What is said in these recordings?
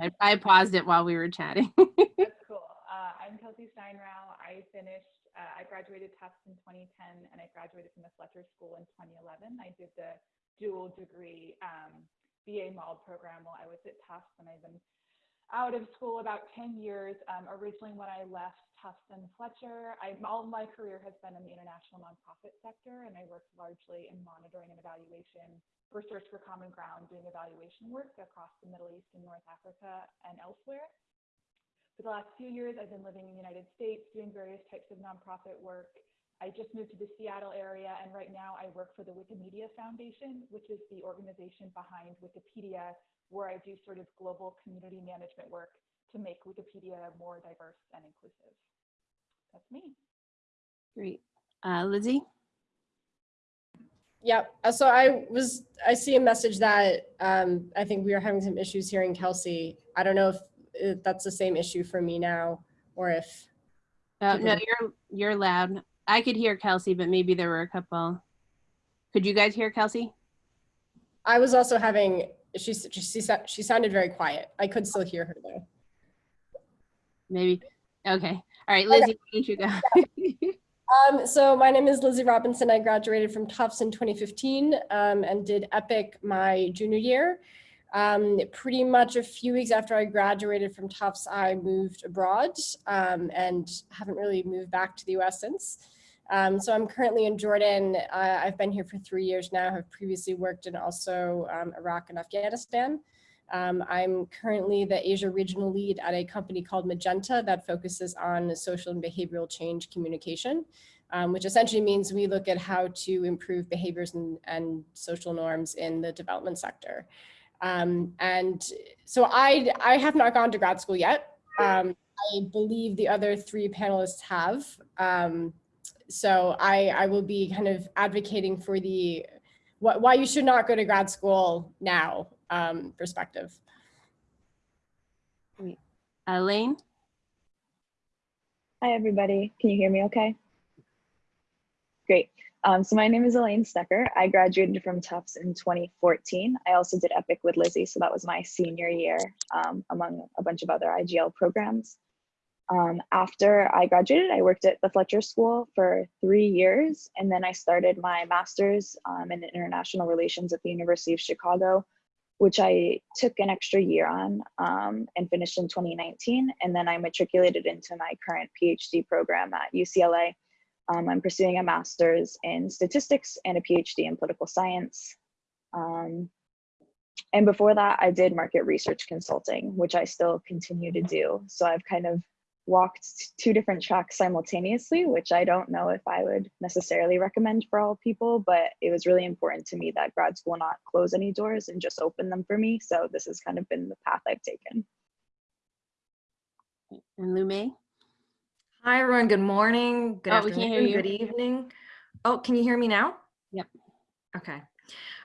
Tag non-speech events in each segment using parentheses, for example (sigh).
I, I paused it while we were chatting. (laughs) That's cool. Uh, I'm Kelsey Steinrau. I finished, uh, I graduated Tufts in 2010 and I graduated from the Fletcher School in 2011. I did the dual degree um, BA MALD program while I was at Tufts and I've been out of school about 10 years. Um, originally when I left Tufts and Fletcher, I, all my career has been in the international nonprofit sector and I worked largely in monitoring and evaluation for Search for Common Ground, doing evaluation work across the Middle East and North Africa and elsewhere. For the last few years, I've been living in the United States doing various types of nonprofit work. I just moved to the Seattle area, and right now I work for the Wikimedia Foundation, which is the organization behind Wikipedia, where I do sort of global community management work to make Wikipedia more diverse and inclusive. That's me. Great. Uh, Lizzie? Yep. uh, So I was, I see a message that um, I think we are having some issues hearing Kelsey. I don't know if uh, that's the same issue for me now or if, Oh, People no, you're, you're loud. I could hear Kelsey, but maybe there were a couple. Could you guys hear Kelsey? I was also having, she, she, sa- she sounded very quiet. I could still hear her though. Maybe. Okay. All right, Lizzie, why don't you go? (laughs) Um, so my name is Lizzie Robinson. I graduated from Tufts in 2015 um, and did EPIIC my junior year. Um, pretty much a few weeks after I graduated from Tufts, I moved abroad um, and haven't really moved back to the US since. Um, so I'm currently in Jordan. Uh, I've been here for three years now, have previously worked in also um, Iraq and Afghanistan. Um, I'm currently the Asia regional lead at a company called Magenta that focuses on social and behavioral change communication, um, which essentially means we look at how to improve behaviors and, and social norms in the development sector. Um, and so I, I have not gone to grad school yet. Um, I believe the other three panelists have. So I, I will be kind of advocating for the wh- why you should not go to grad school now um, perspective. Lane? Hi, everybody. Can you hear me okay? Great. Um, so my name is Elaine Stecker. I graduated from Tufts in 2014. I also did EPIIC with Lizzie, so that was my senior year um, among a bunch of other IGL programs. Um, after I graduated, I worked at the Fletcher School for three years, and then I started my master's um, in international relations at the University of Chicago, which I took an extra year on um, and finished in 2019. And then I matriculated into my current PhD program at UCLA. Um, I'm pursuing a master's in statistics and a PhD in political science. Um, and before that, I did market research consulting, which I still continue to do. So I've kind of walked two different tracks simultaneously, which I don't know if I would necessarily recommend for all people, but it was really important to me that grad school not close any doors and just open them for me. So this has kind of been the path I've taken. And Lou May? Hi, everyone. Good morning. Good Oh, we hear afternoon. you. Good evening. Oh, can you hear me now? Yep. Okay.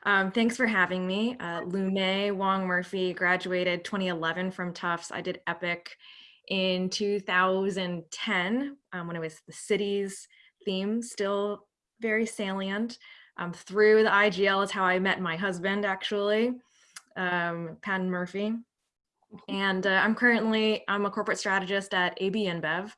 Um, thanks for having me. Uh, Lou May Wong Murphy graduated 2011 from Tufts. I did EPIIC in 2010 um, when it was the city's theme, still very salient. Um, through the IGL is how I met my husband, actually, um, Pan Murphy. And uh, I'm currently, I'm a corporate strategist at AB InBev.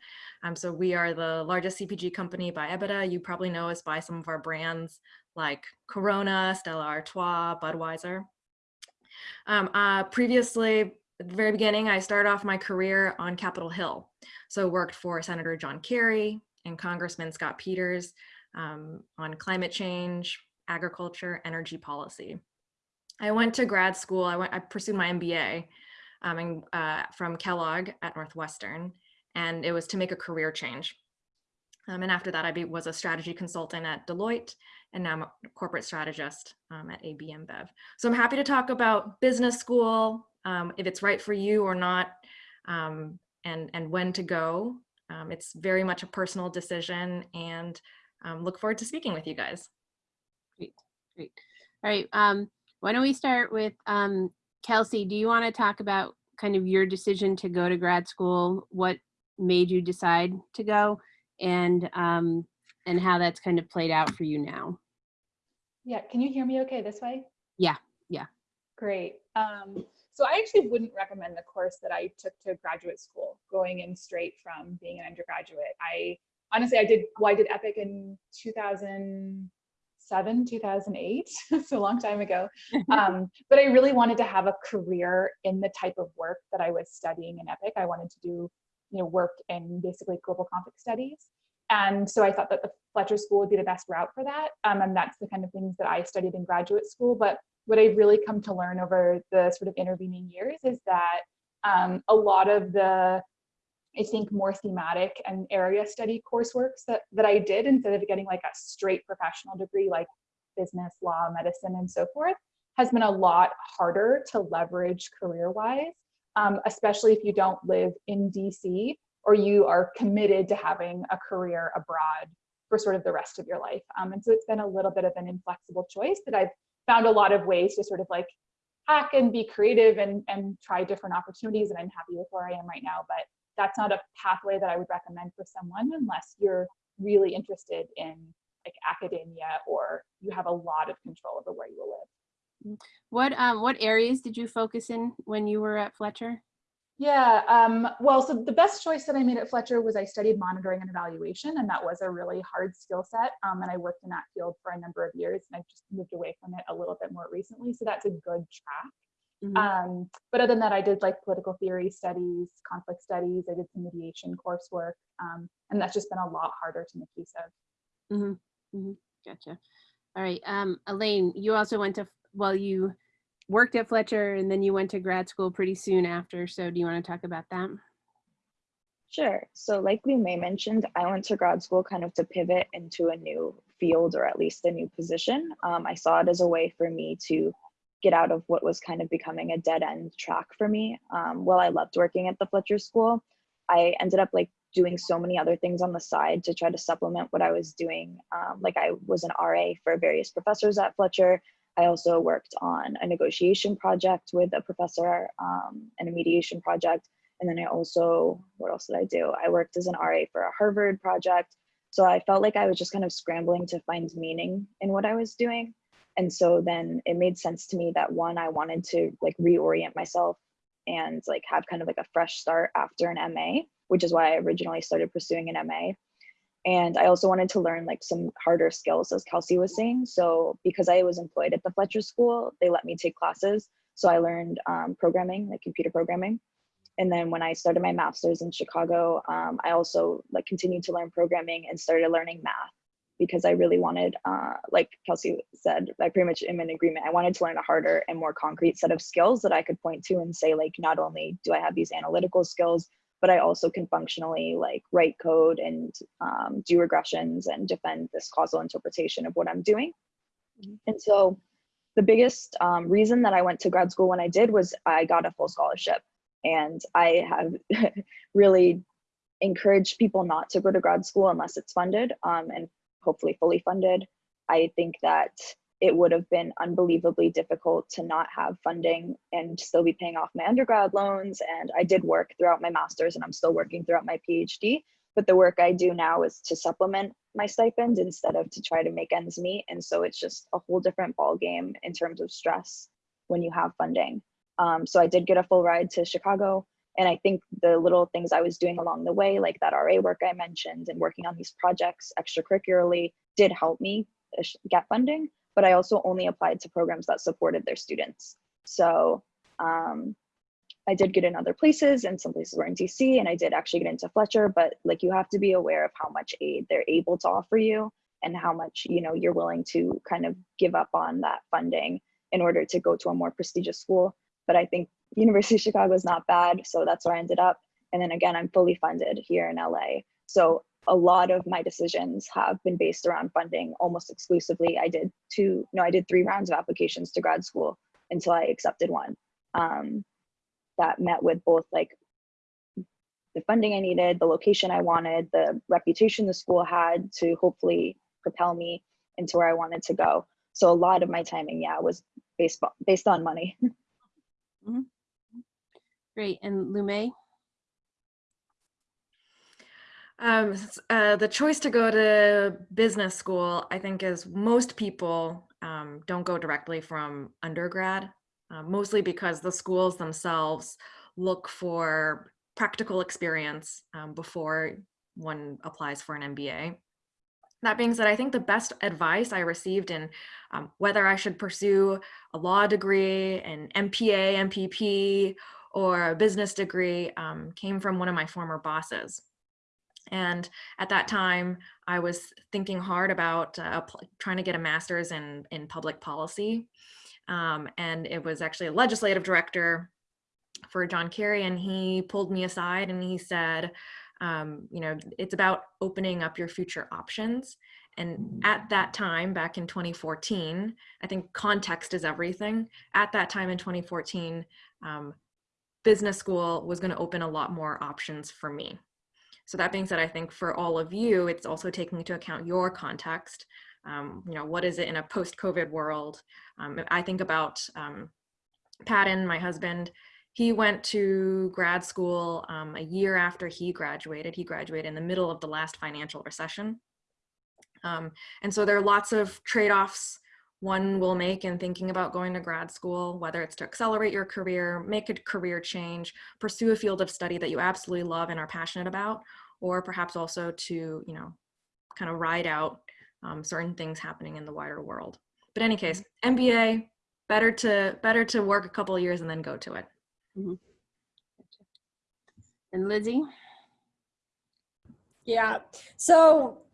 Um, so we are the largest CPG company by EBITDA. You probably know us by some of our brands like Corona, Stella Artois, Budweiser. Um, uh, previously, at the very beginning, I started off my career on Capitol Hill. So worked for Senator John Kerry and Congressman Scott Peters um, on climate change, agriculture, energy policy. I went to grad school. I went. I pursued my MBA um, uh, from Kellogg at Northwestern, and it was to make a career change. Um, and after that, I be, was a strategy consultant at Deloitte, and now I'm a corporate strategist um, at AB InBev. So I'm happy to talk about business school, um, if it's right for you or not, um, and, and when to go. Um, it's very much a personal decision, and um, look forward to speaking with you guys. Great, great. All right, um, why don't we start with um, Kelsey? Do you want to talk about kind of your decision to go to grad school? What made you decide to go, and um, and how that's kind of played out for you now? Yeah, can you hear me okay this way? Yeah, yeah. Great. Um, so I actually wouldn't recommend the course that I took to graduate school, going in straight from being an undergraduate. I honestly, I did, well, I did EPIIC in 2007, 2008, (laughs) so a long time ago. (laughs) Um, but I really wanted to have a career in the type of work that I was studying in EPIIC. I wanted to do, you know, work in basically global conflict studies. And so I thought that the Fletcher School would be the best route for that. Um, and that's the kind of things that I studied in graduate school. But what I've really come to learn over the sort of intervening years is that um, a lot of the, I think, more thematic and area study coursework that, that I did instead of getting like a straight professional degree like business, law, medicine, and so forth, has been a lot harder to leverage career-wise, um, especially if you don't live in DC or you are committed to having a career abroad for sort of the rest of your life. Um, and so it's been a little bit of an inflexible choice that I've found a lot of ways to sort of like hack and be creative and, and try different opportunities. And I'm happy with where I am right now, but that's not a pathway that I would recommend for someone unless you're really interested in like academia or you have a lot of control over where you will live. What um what areas did you focus in when you were at Fletcher? Yeah, um, well, so the best choice that I made at Fletcher was I studied monitoring and evaluation, and that was a really hard skill set. Um, and I worked in that field for a number of years, and I've just moved away from it a little bit more recently. So that's a good track. Mhm. Um, but other than that, I did like political theory studies, conflict studies, I did some mediation coursework, um, and that's just been a lot harder to make use of. Mhm, mhm, Gotcha. All right, um, Elaine, you also went to, well, you worked at Fletcher and then you went to grad school pretty soon after. So do you want to talk about that? Sure. So like Lou May mentioned, I went to grad school kind of to pivot into a new field or at least a new position. Um, I saw it as a way for me to get out of what was kind of becoming a dead end track for me. Um, while I loved working at the Fletcher School, I ended up like doing so many other things on the side to try to supplement what I was doing. Um, like I was an RA for various professors at Fletcher. I also worked on a negotiation project with a professor um, and a mediation project. And then I also, what else did I do? I worked as an RA for a Harvard project. So I felt like I was just kind of scrambling to find meaning in what I was doing. And so then it made sense to me that one, I wanted to like reorient myself and like have kind of like a fresh start after an MA, which is why I originally started pursuing an MA. And I also wanted to learn like some harder skills, as Kelsey was saying. So because I was employed at the Fletcher School, they let me take classes. So I learned um, programming, like computer programming. And then when I started my master's in Chicago, um, I also like continued to learn programming and started learning math because I really wanted, uh, like Kelsey said, I pretty much am in agreement. I wanted to learn a harder and more concrete set of skills that I could point to and say, like, not only do I have these analytical skills, but I also can functionally like write code and um, do regressions and defend this causal interpretation of what I'm doing. Mhm. And so the biggest um, reason that I went to grad school when I did was I got a full scholarship. And I have (laughs) really encouraged people not to go to grad school unless it's funded um, and hopefully fully funded. I think that it would have been unbelievably difficult to not have funding and still be paying off my undergrad loans. And I did work throughout my master's and I'm still working throughout my PhD. But the work I do now is to supplement my stipend instead of to try to make ends meet. And so it's just a whole different ball game in terms of stress when you have funding. Um, so I did get a full ride to Chicago. And I think the little things I was doing along the way, like that RA work I mentioned and working on these projects extracurricularly, did help me get funding but I also only applied to programs that supported their students. So um, I did get in other places and some places were in DC and I did actually get into Fletcher, but like you have to be aware of how much aid they're able to offer you and how much, you know, you're willing to kind of give up on that funding in order to go to a more prestigious school. But I think University of Chicago is not bad. So that's where I ended up. And then again, I'm fully funded here in LA. So a lot of my decisions have been based around funding almost exclusively. I did two, no, I did three rounds of applications to grad school until I accepted one um, that met with both like the funding I needed, the location I wanted, the reputation the school had to hopefully propel me into where I wanted to go. So a lot of my timing, yeah, was based, based on money. (laughs) Great. And Lume? Um, uh, the choice to go to business school, I think, is most people um, don't go directly from undergrad uh, mostly because the schools themselves look for practical experience um, before one applies for an MBA. That being said, I think the best advice I received in um, whether I should pursue a law degree, an MPA, MPP, or a business degree um, came from one of my former bosses. And at that time, I was thinking hard about uh, trying to get a master's in, in public policy. Um, and it was actually a legislative director for John Kerry, and he pulled me aside and he said, um, you know, it's about opening up your future options. And at that time, back in 2014, I think context is everything. At that time in 2014, um, business school was going to open a lot more options for me. So that being said, I think for all of you, it's also taking into account your context. Um, you know, what is it in a post-COVID world? Um, I think about um, Patton, my husband, he went to grad school um, a year after he graduated. He graduated in the middle of the last financial recession. Um, and so there are lots of trade-offs one will make in thinking about going to grad school, whether it's to accelerate your career, make a career change, pursue a field of study that you absolutely love and are passionate about, or perhaps also to, you know, kind of ride out um, certain things happening in the wider world. But any case, MBA, better to better to work a couple of years and then go to it. And Lizzie? Yeah. So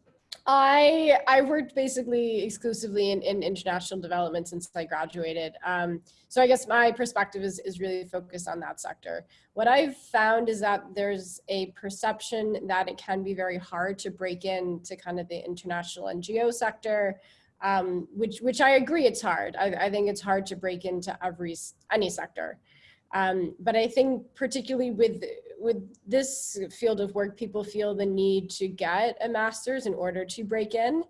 I I worked basically exclusively in, in international development since I graduated. Um, so I guess my perspective is, is really focused on that sector. What I've found is that there's a perception that it can be very hard to break into kind of the international NGO sector, um, which which I agree it's hard. I, I think it's hard to break into every any sector. Um, but I think particularly with with this field of work, people feel the need to get a master's in order to break in,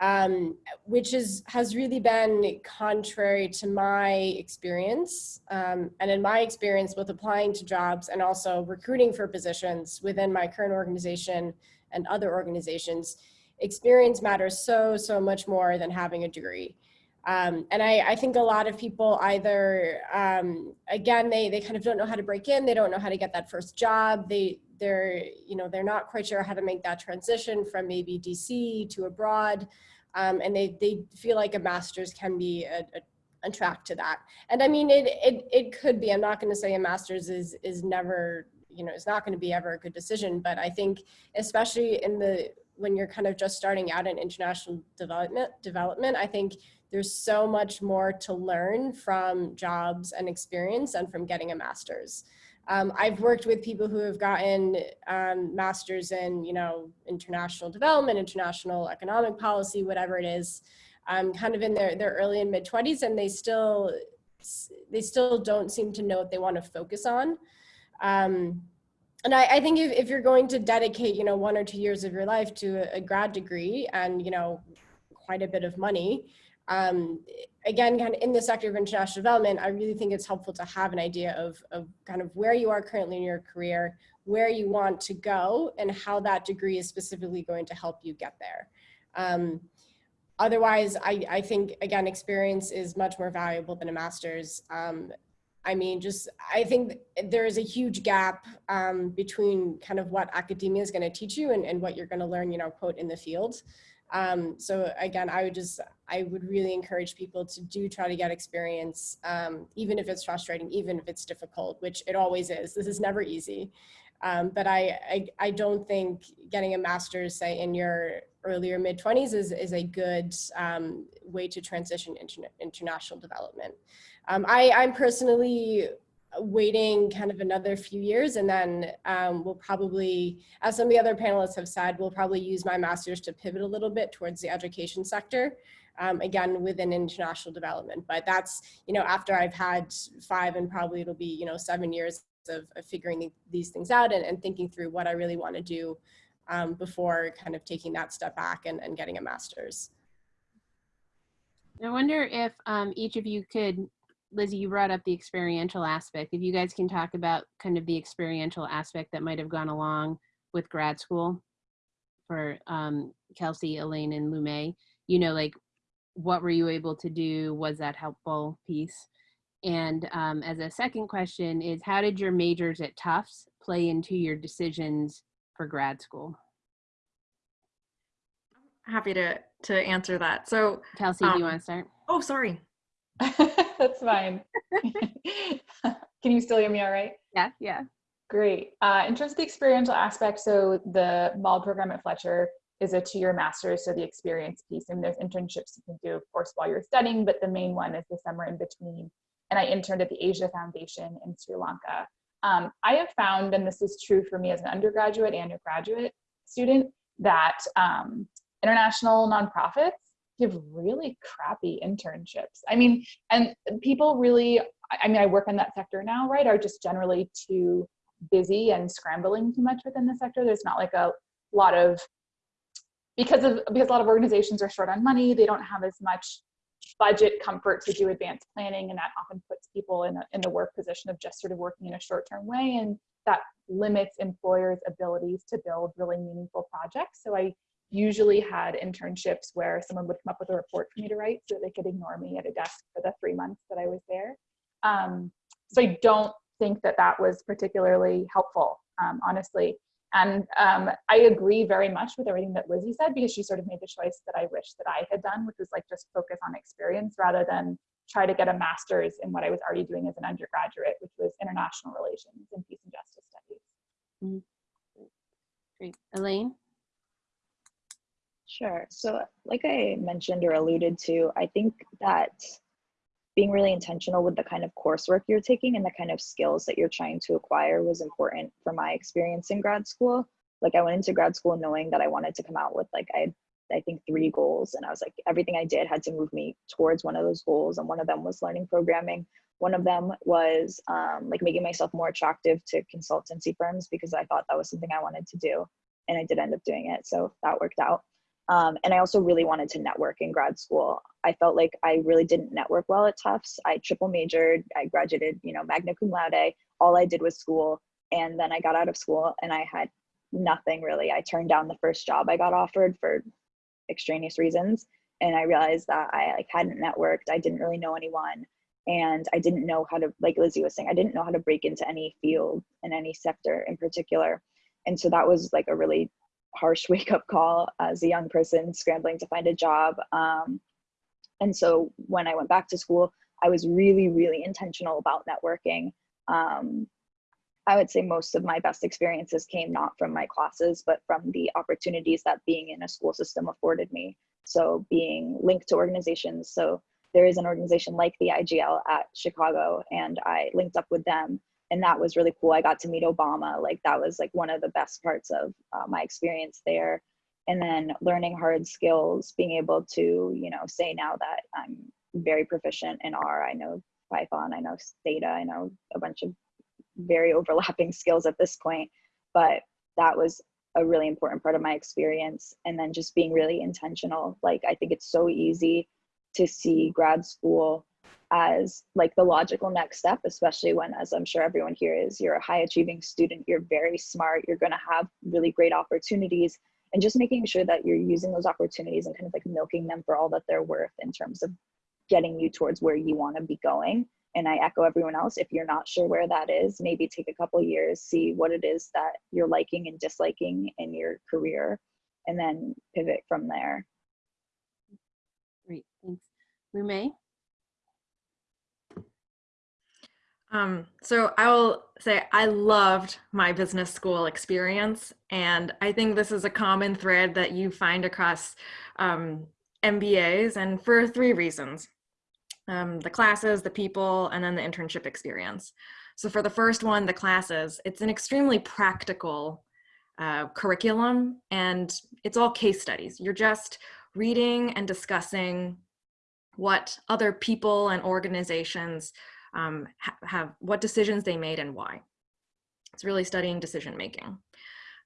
um, which is has really been contrary to my experience. Um, and in my experience with applying to jobs and also recruiting for positions within my current organization and other organizations, experience matters so, so much more than having a degree. Um, and I, I, think a lot of people either, um, again, they, they kind of don't know how to break in. They don't know how to get that first job. They, they're, you know, they're not quite sure how to make that transition from maybe DC to abroad. Um, and they, they feel like a master's can be a, a, a track to that. And I mean, it, it, it could be, I'm not going to say a master's is, is never, you know, it's not going to be ever a good decision, but I think especially in the, when you're kind of just starting out in international development, development, I think there's so much more to learn from jobs and experience and from getting a master's. Um, I've worked with people who have gotten um, masters in, you know, international development, international economic policy, whatever it is, um, kind of in their, their early and mid 20s, and they still they still don't seem to know what they want to focus on. Um, and I, I think if, if you're going to dedicate, you know, one or two years of your life to a, a grad degree and, you know, quite a bit of money, um, again, kind of in the sector of international development, I really think it's helpful to have an idea of, of kind of where you are currently in your career, where you want to go, and how that degree is specifically going to help you get there. Um, otherwise, I, I think, again, experience is much more valuable than a master's. Um, I mean, just, I think there is a huge gap um, between kind of what academia is going to teach you and, and what you're going to learn, you know, quote, in the field. Um, so again, I would just, I would really encourage people to do try to get experience, um, even if it's frustrating, even if it's difficult, which it always is. This is never easy. Um, but I, I, I, don't think getting a master's, say, in your earlier mid 20s is, is a good um, way to transition into international development. Um, I, I'm personally waiting kind of another few years and then um, we'll probably, as some of the other panelists have said, we'll probably use my master's to pivot a little bit towards the education sector, um, again, within international development. But that's, you know, after I've had five and probably it'll be, you know, seven years of, of figuring the, these things out and, and, thinking through what I really want to do um, before kind of taking that step back and, and getting a master's. I wonder if um, each of you could Lizzie, you brought up the experiential aspect. If you guys can talk about kind of the experiential aspect that might have gone along with grad school for um, Kelsey, Elaine, and Lume, you know, like what were you able to do? Was that helpful piece? And um, as a second question is how did your majors at Tufts play into your decisions for grad school? Happy to to answer that. So, Kelsey, do you Um, want to start? oh, sorry. (laughs) That's fine. (laughs) Can you still hear me all right? Yeah, yeah. Great. Uh, in terms of the experiential aspect, so the MALD program at Fletcher is a two-year master's, so the experience piece, and there's internships you can do, of course, while you're studying, but the main one is the summer in between. And I interned at the Asia Foundation in Sri Lanka. Um, I have found, and this is true for me as an undergraduate and a graduate student, that um, international nonprofits give really crappy internships. I mean, and people really, I- mean, I work in that sector now, right, are just generally too busy and scrambling too much within the sector. There's not like a lot of because of because a lot of organizations are short on money, they don't have as much budget comfort to do advanced planning, and that often puts people in, a, in the work position of just sort of working in a short-term way, and that limits employers' abilities to build really meaningful projects. So I usually had internships where someone would come up with a report for me to write so they could ignore me at a desk for the three months that I was there. Um, so I don't think that that was particularly helpful, um, honestly. And um, I agree very much with everything that Lizzie said because she sort of made the choice that I wish that I had done, which was like just focus on experience rather than try to get a master's in what I was already doing as an undergraduate, which was international relations and peace and justice studies. Great. Elaine? Sure. So, like I mentioned or alluded to, I think that being really intentional with the kind of coursework you're taking and the kind of skills that you're trying to acquire was important for my experience in grad school. Like, I went into grad school knowing that I wanted to come out with, like, I I think, three goals. And I was like, everything I did had to move me towards one of those goals. And one of them was learning programming. One of them was um, like making myself more attractive to consultancy firms because I thought that was something I wanted to do. And I did end up doing it. So that worked out. Um, and I also really wanted to network in grad school. I felt like I really didn't network well at Tufts. I triple majored, I graduated, you know, magna cum laude. All I did was school. And then I got out of school and I had nothing really. I turned down the first job I got offered for extraneous reasons. And I realized that I like hadn't networked. I didn't really know anyone. And I didn't know how to, like Lizzie was saying, I didn't know how to break into any field in any sector in particular. And so that was like a really harsh (laughs) wake up call as a young person scrambling to find a job. Um, and so when I went back to school, I was really, really intentional about networking. Um, I would say most of my best experiences came not from my classes, but from the opportunities that being in a school system afforded me. So being linked to organizations. So there is an organization like the IGL at Chicago, and I linked up with them and that was really cool. I got to meet Obama. Like that was like one of the best parts of uh, my experience there. And then learning hard skills, being able to, you know, say now that I'm very proficient in R. I know Python, I know Stata, I know a bunch of very (laughs) overlapping skills at this point. But that was a really important part of my experience. And then just being really intentional. Like I think it's so easy to see grad school as like the logical next step, especially when, as I'm sure everyone here is, you're a high achieving student, you're very smart, you're going to have really great opportunities, and just making sure that you're using those opportunities and kind of like milking them for all that they're worth in terms of getting you towards where you want to be going. And I echo everyone else, if you're not sure where that is, maybe take a couple years, see what it is that you're liking and disliking in your career, and then pivot from there. Great, thanks. Lumei? Um, so I will say I loved my business school experience, and I think this is a common thread that you find across um, MBAs, and for three reasons: um, the classes, the people, and then the internship experience. So for the first one, the classes, it's an extremely practical uh, curriculum, and it's all case studies. You're just reading and discussing what other people and organizations um, ha have what decisions they made and why. It's really studying decision making.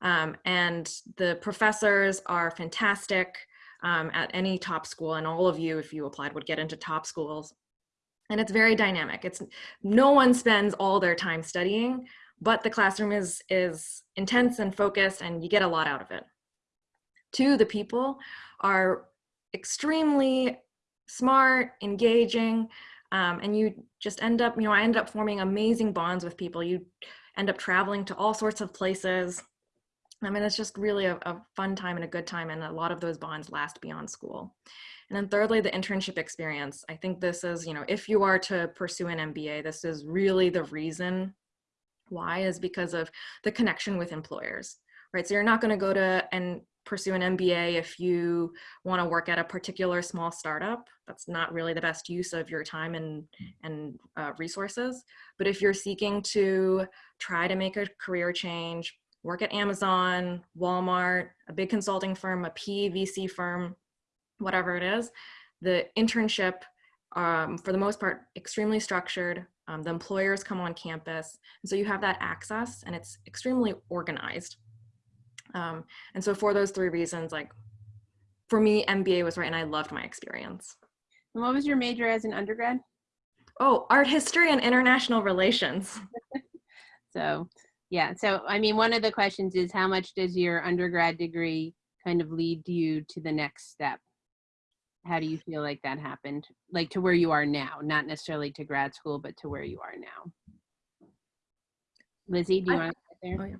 Um, and the professors are fantastic um, at any top school and all of you, if you applied, would get into top schools. And it's very dynamic. It's no one spends all their time studying, but the classroom is, is intense and focused and you get a lot out of it. Two, the people are extremely smart, engaging, Um, and you just end up, you know, I ended up forming amazing bonds with people. You end up traveling to all sorts of places. I mean, it's just really a, a fun time and a good time. And a lot of those bonds last beyond school. And then thirdly, the internship experience. I think this is, you know, if you are to pursue an MBA, this is really the reason why is because of the connection with employers, right? So you're not going to go to and pursue an MBA if you want to work at a particular small startup. That's not really the best use of your time and, and uh, resources. But if you're seeking to try to make a career change, work at Amazon, Walmart, a big consulting firm, a PE VC firm, whatever it is, the internship, um, for the most part, extremely structured. Um, the employers come on campus. And so you have that access and it's extremely organized. Um, and so for those three reasons, like for me, MBA was right and I loved my experience. And what was your major as an undergrad? Oh, art history and international relations. (laughs) So, yeah. So, I mean, one of the questions is how much does your undergrad degree kind of lead you to the next step? How do you feel like that happened? Like to where you are now, not necessarily to grad school, but to where you are now. Lizzie, do you I- want to there? Oh, yeah.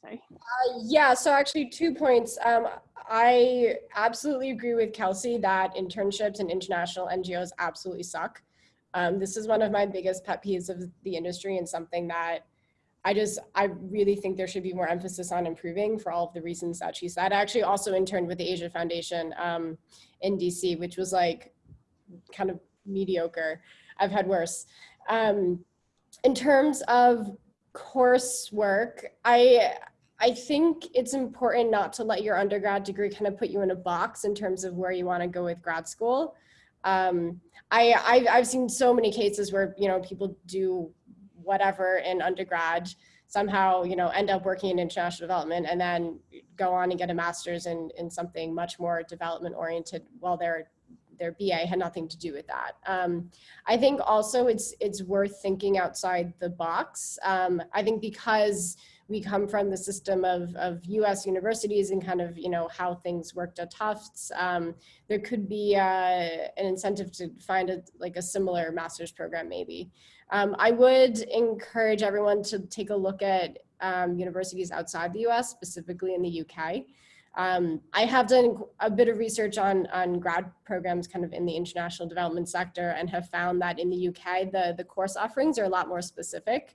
Sorry. Uh, yeah, so actually two points. Um, I absolutely agree with Kelsey that internships and international NGOs absolutely suck. Um, this is one of my biggest pet peeves of the industry and something that I just, I really think there should be more emphasis on improving for all of the reasons that she said. I actually also interned with the Asia Foundation um, in DC, which was like kind of mediocre. I've had worse. Um, in terms of coursework, I I think it's important not to let your undergrad degree kind of put you in a box in terms of where you want to go with grad school. Um, I, I've, seen so many cases where, you know, people do whatever in undergrad, somehow, you know, end up working in international development and then go on and get a master's in, in something much more development oriented while their, their BA had nothing to do with that. Um, I think also it's, it's worth thinking outside the box. Um, I think because we come from the system of, of US universities and kind of, you know, how things worked at Tufts, um, there could be uh, an incentive to find a, like a similar master's program maybe. Um, I would encourage everyone to take a look at um, universities outside the US, specifically in the UK. Um, I have done a bit of research on, on grad programs kind of in the international development sector and have found that in the UK, the, the course offerings are a lot more specific.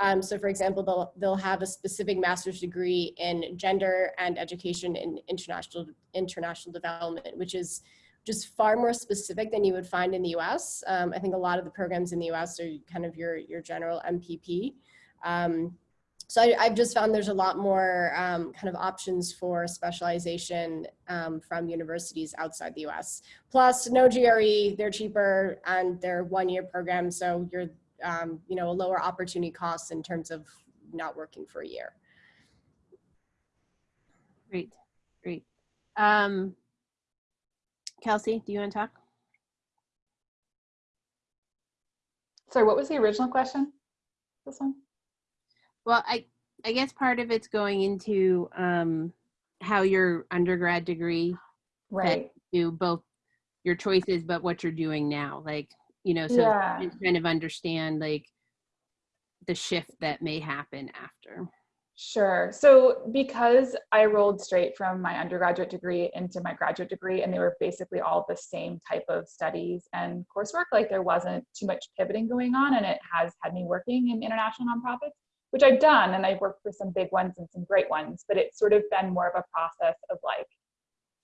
Um, so for example, they'll, they'll have a specific master's degree in gender and education in international, international development, which is just far more specific than you would find in the US. Um, I think a lot of the programs in the US are kind of your, your general MPP. Um, so I, have just found there's a lot more um, kind of options for specialization um, from universities outside the US. Plus no GRE, they're cheaper and they're one year programs. So you're um, you know, a lower opportunity cost in terms of not working for a year. Great, great. Um, Kelsey, do you want to talk? Sorry, what was the original question? This one? Well, I, I guess part of it's going into um, how your undergrad degree Right. do both your choices, but what you're doing now. Like, you know, so Yeah. you kind of understand like the shift that may happen after. Sure. So because I rolled straight from my undergraduate degree into my graduate degree, and they were basically all the same type of studies and coursework, like there wasn't too much pivoting going on, and it has had me working in international nonprofits, which I've done, and I've worked for some big ones and some great ones, but it's sort of been more of a process of like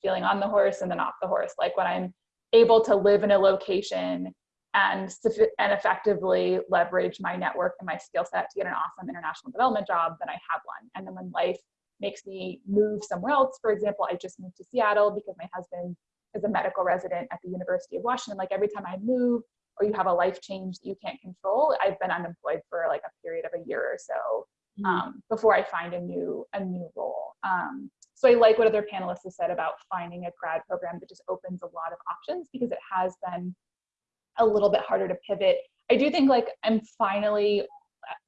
feeling on the horse and then off the horse. Like when I'm able to live in a location and, and effectively leverage my network and my skill set to get an awesome international development job, then I have one. And then when life makes me move somewhere else, for example, I just moved to Seattle because my husband is a medical resident at the University of Washington. Like every time I move or you have a life change that you can't control, I've been unemployed for like a period of a year or so um, before I find a new a new role. Um, so I like what other panelists have said about finding a grad program that just opens a lot of options because it has been a little bit harder to pivot. I do think like I'm finally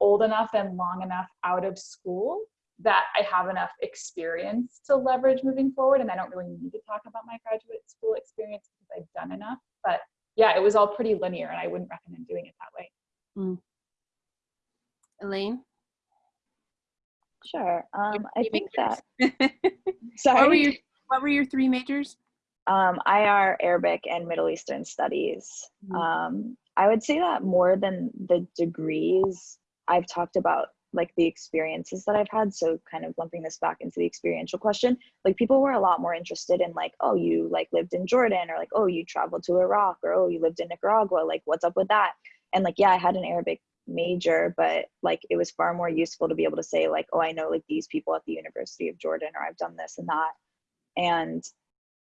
old enough and long enough out of school that I have enough experience to leverage moving forward. And I don't really need to talk about my graduate school experience because I've done enough. But yeah, it was all pretty linear and I wouldn't recommend doing it that way. Elaine? Sure. Um, I think majors? (laughs) that, What were your, sorry, what were your three majors? um, IR, Arabic, and Middle Eastern Studies. Mhm. Um, I would say that more than the degrees, I've talked about like the experiences that I've had. So kind of lumping this back into the experiential question, like people were a lot more interested in like, oh, you like lived in Jordan or like, oh, you traveled to Iraq or oh, you lived in Nicaragua. Like, what's up with that? And like, yeah, I had an Arabic major, but like it was far more useful to be able to say like, oh, I know like these people at the University of Jordan or I've done this and that. And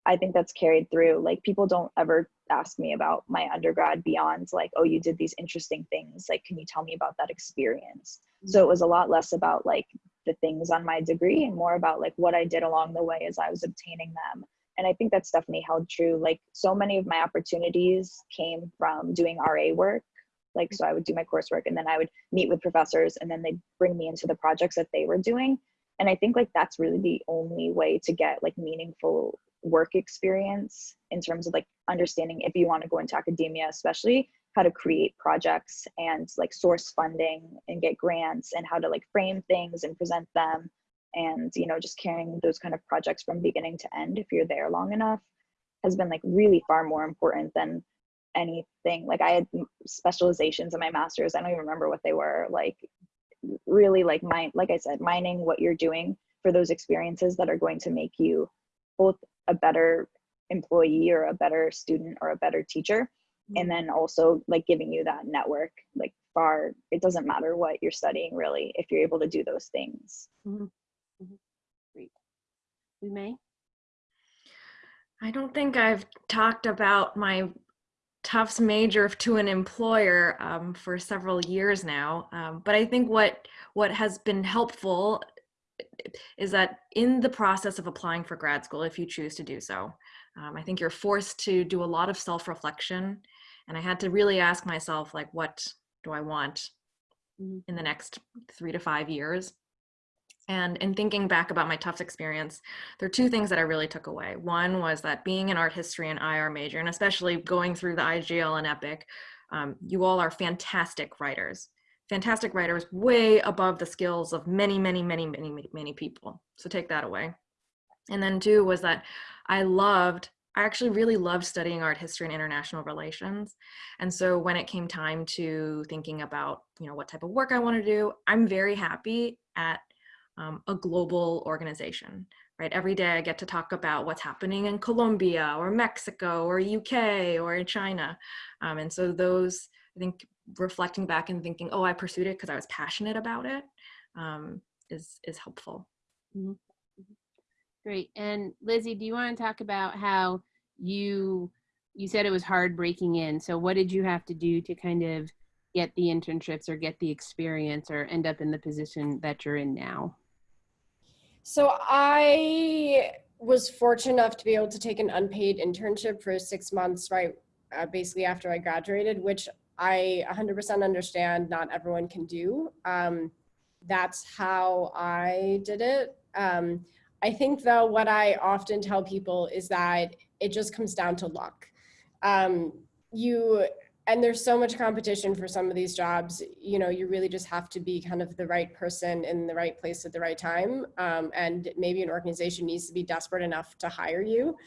I think that's carried through. Like people don't ever ask me about my undergrad beyond like, oh, you did these interesting things. Like, can you tell me about that experience? So it mm. was a lot less about like the things on my degree and more about like what I did along the way as I was obtaining them. And I think that's definitely held true. Like so many of my opportunities came from doing RA work. Like, so I would do my coursework and then I would meet with professors and then they'd bring me into the projects that they were doing. And I think like that's really the only way to get like meaningful work experience in terms of like understanding if you want to go into academia, especially how to create projects and like source funding and get grants and how to like frame things and present them and you know just carrying those kind of projects from beginning to end if you're there long enough has been like really far more important than anything. Like i had specializations in my masters i don't even remember what they were like really like mine like i said mining what you're doing for those experiences that are going to make you both a better employee or a better student or a better teacher. And then also like giving you that network like far it doesn't matter what you're studying really if you're able to do those things. Great. We may? I don't think I've talked about my Tufts major to an employer um, for several years now, um, but I think what what has been helpful is that in the process of applying for grad school, if you choose to do so, um, I think you're forced to do a lot of self-reflection, and I had to really ask myself, like, what do I want Mhm. in the next three to five years? And in thinking back about my Tufts experience, there are two things that I really took away. One was that being an art history and IR major, and especially going through the IGL and EPIIC, um, you all are fantastic writers. Fantastic writers, way above the skills of many, many, many, many, many, many people. So take that away. And then two was that I loved, I actually really loved studying art history and international relations. And so when it came time to thinking about, you know, what type of work I want to do, I'm very happy at um, a global organization, right? Every day I get to talk about what's happening in Colombia or Mexico or UK or in China. Um, and so those, I think reflecting back and thinking, oh, I pursued it because I was passionate about it, um, is is helpful. Great. And Lizzie, do you want to talk about how you you said it was hard breaking in. So what did you have to do to kind of get the internships or get the experience or end up in the position that you're in now? So I was fortunate enough to be able to take an unpaid internship for six months, right, uh, basically after I graduated, which I 100% understand not everyone can do. Um, that's how I did it. Um, I think though, what I often tell people is that it just comes down to luck. Um, you, and there's so much competition for some of these jobs, you know, you really just have to be kind of the right person in the right place at the right time. Um, and maybe an organization needs to be desperate enough to hire you,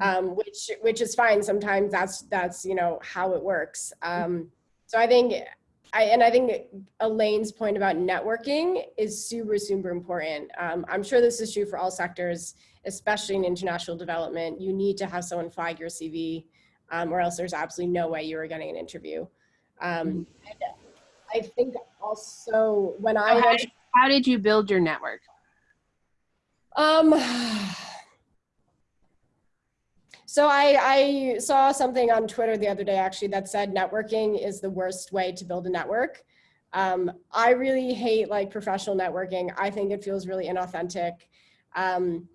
um, which, which is fine. Sometimes that's, that's, you know, how it works. Um, so I think, I, and I think Elaine's point about networking is super, super important. Um, I'm sure this is true for all sectors, especially in international development. You need to have someone flag your CV um, or else there's absolutely no way you are getting an interview. Um, I think also when I, how, did, how did you build your network? um, so I, I saw something on Twitter the other day actually that said networking is the worst way to build a network. Um, I really hate like professional networking. I think it feels really inauthentic. Um,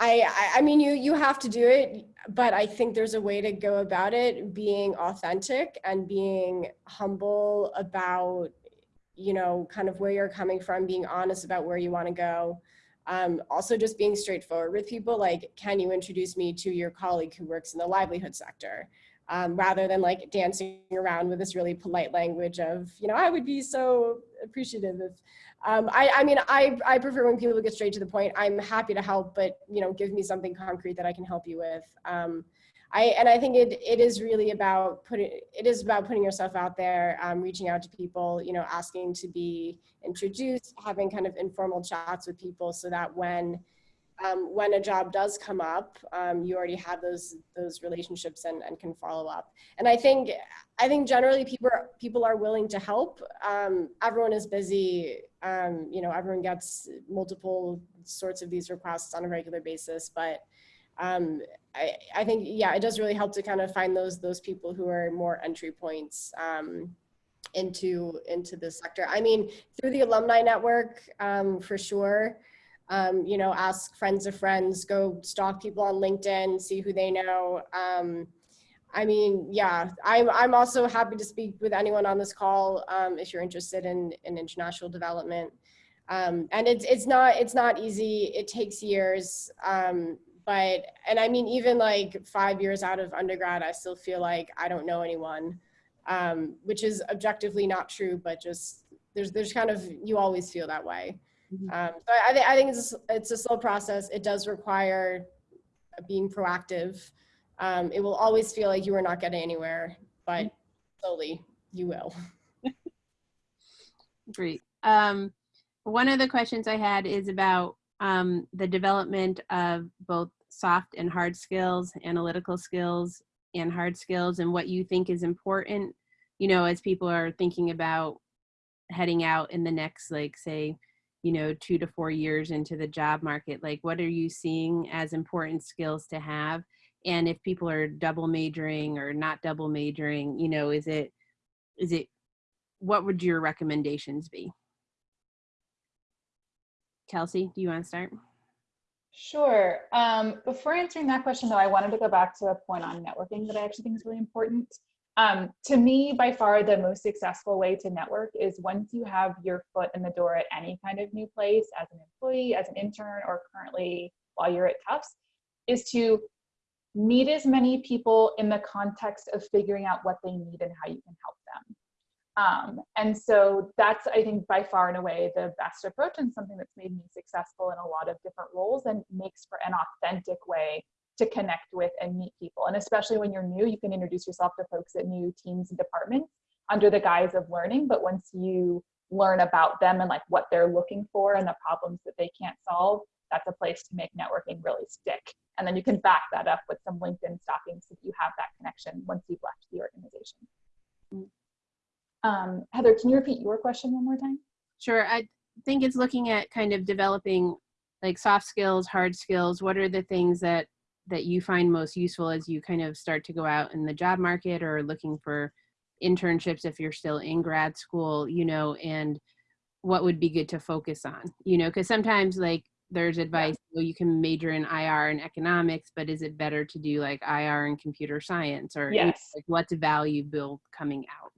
I, I, mean, you, you have to do it, but I think there's a way to go about it being authentic and being humble about, you know, kind of where you're coming from, being honest about where you want to go. Um, also just being straightforward with people, like, can you introduce me to your colleague who works in the livelihood sector? um, rather than like dancing around with this really polite language of, you know, I would be so appreciative if, um, I, I mean, I, I prefer when people get straight to the point. I'm happy to help, but, you know, give me something concrete that I can help you with. Um, I, and I think it, it is really about putting, it is about putting yourself out there, um, reaching out to people, you know, asking to be introduced, having kind of informal chats with people so that when, um, when a job does come up, um, you already have those, those relationships and, and can follow up. And I think, I think generally people, are- people are willing to help. Um, everyone is busy, um, you know, everyone gets multiple sorts of these requests on a regular basis, but um, I, I think, yeah, it does really help to kind of find those, those people who are more entry points um, into, into the sector. I mean, through the alumni network, um, for sure. Um, you know, ask friends of friends, go stalk people on LinkedIn, see who they know. I mean, yeah, I'm, I'm also happy to speak with anyone on this call um, if you're interested in, in international development. Um, and it's, it's not, it's not easy. It takes years. Um, but, and I mean, even like five years out of undergrad, I still feel like I don't know anyone, um, which is objectively not true, but just there's, there's kind of, you always feel that way. Mhm. Um, so I, think, I think it's, it's a slow process. It does require being proactive. Um, it will always feel like you are not getting anywhere, but slowly you will. (laughs) Great. Um, one of the questions I had is about um, the development of both soft and hard skills, analytical skills and hard skills, and what you think is important, you know, as people are thinking about heading out in the next, like, say, you know, two to four years into the job market. Like, what are you seeing as important skills to have? And if people are double majoring or not double majoring, you know, is it, is it what would your recommendations be? Kelsey, do you want to start? Sure. Um, before answering that question, though, I wanted to go back to a point on networking that I actually think is really important. Um, to me, by far, the most successful way to network is once you have your foot in the door at any kind of new place as an employee, as an intern, or currently while you're at Tufts, is to meet as many people in the context of figuring out what they need and how you can help them. Um, and so that's, I think, by far and away the best approach and something that's made me successful in a lot of different roles and makes for an authentic way to connect with and meet people. And especially when you're new, you can introduce yourself to folks at new teams and departments under the guise of learning. But once you learn about them and like what they're looking for and the problems that they can't solve, that's a place to make networking really stick. And then you can back that up with some LinkedIn stalking so that you have that connection once you've left the organization. Um, Heather, can you repeat your question one more time? Sure. I think it's looking at kind of developing like soft skills, hard skills. What are the things that that you find most useful as you kind of start to go out in the job market or looking for internships if you're still in grad school, you know, and what would be good to focus on, you know, because sometimes like there's advice, well, you can major in IR and economics, but is it better to do like IR and computer science or Yes. like what's valuable coming out?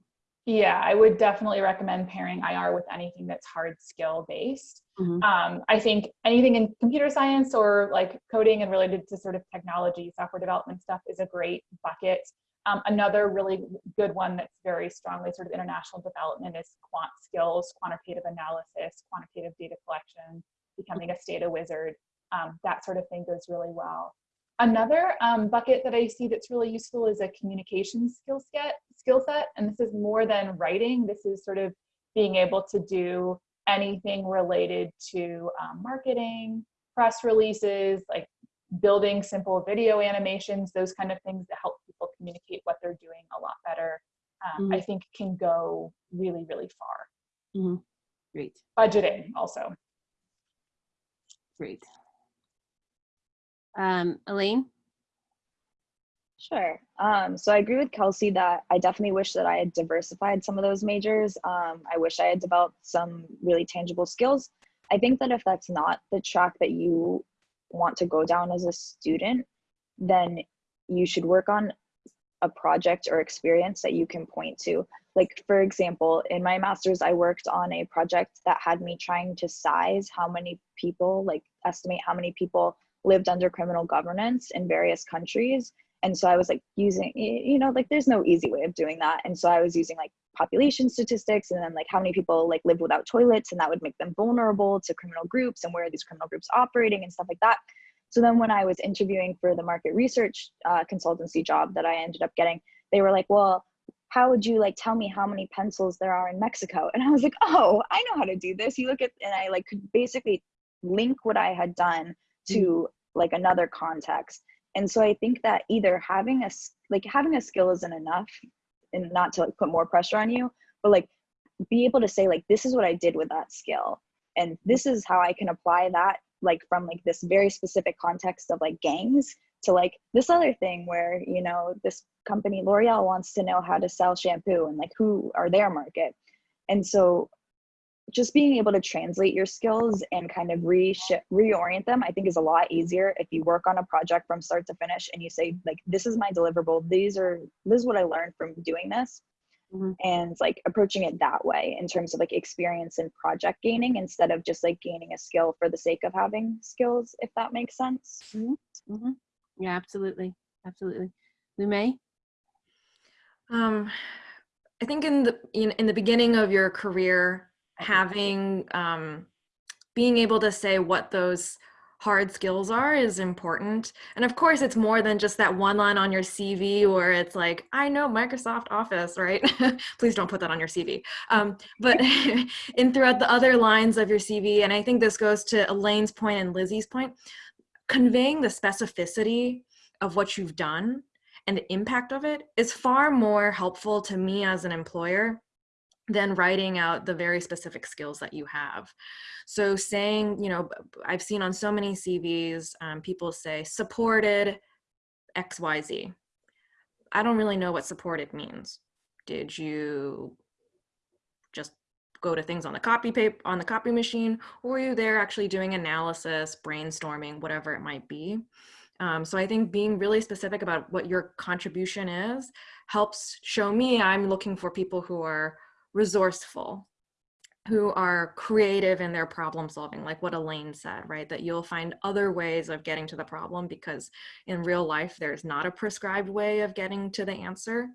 Yeah, I would definitely recommend pairing IR with anything that's hard skill based. Mhm. Um, I think anything in computer science or like coding and related to sort of technology, software development stuff is a great bucket. Um, another really good one that's very strongly sort of international development is quant skills, quantitative analysis, quantitative data collection, becoming a data wizard. Um, that sort of thing goes really well. Another um, bucket that I see that's really useful is a communication skill set, skill set. And this is more than writing. This is sort of being able to do anything related to um, marketing, press releases, like building simple video animations, those kind of things that help people communicate what they're doing a lot better. Um, I think can go really, really far. Great, Budgeting also. Great. Um, Elaine? Sure. Um, so I agree with Kelsey that I definitely wish that I had diversified some of those majors. Um, I wish I had developed some really tangible skills. I think that if that's not the track that you want to go down as a student, then you should work on a project or experience that you can point to. Like, for example, in my master's, I worked on a project that had me trying to size how many people, like, estimate how many people lived under criminal governance in various countries And so I was like using, you know, like there's no easy way of doing that. And so I was using like population statistics and then like how many people like live without toilets and that would make them vulnerable to criminal groups and where are these criminal groups operating and stuff like that. So then when I was interviewing for the market research uh, consultancy job that I ended up getting, they were like, well, how would you like tell me how many pencils there are in Mexico? (laughs) And I was like, oh, I know how to do this. You look at, and I like could basically link what I had done to like another context. And so I think that either having a like having a skill isn't enough, and not to like put more pressure on you, but like be able to say like this is what I did with that skill, and this is how I can apply that like from like this very specific context of like gangs to like this other thing where you know this company L'Oreal wants to know how to sell shampoo and like who are their market, and so just being able to translate your skills and kind of re reorient them i think is a lot easier if you work on a project from start to finish and you say like this is my deliverable. These are this is what i learned from doing this Mhm. and like approaching it that way in terms of like experience and project gaining instead of just like gaining a skill for the sake of having skills if that makes sense Mhm. Yeah, absolutely. Absolutely. Lume? Um, I think in the in, in the beginning of your career, having um, being able to say what those hard skills are is important. And of course, it's more than just that one line on your CV where it's like, I know Microsoft Office, right? (laughs) Please don't put that on your CV. Um, but (laughs) in throughout the other lines of your CV, and I think this goes to Elaine's point and Lizzie's point, conveying the specificity of what you've done and the impact of it is far more helpful to me as an employer than writing out the very specific skills that you have. So saying, you know, I've seen on so many CVs, um, people say supported XYZ. I don't really know what supported means. Did you just go to things on the copy paper on the copy machine, or were you there actually doing analysis, brainstorming, whatever it might be? Um, so I think being really specific about what your contribution is helps show me I'm looking for people who are resourceful, who are creative in their problem solving, like what Elaine said, right? That you'll find other ways of getting to the problem because in real life, there's not a prescribed way of getting to the answer.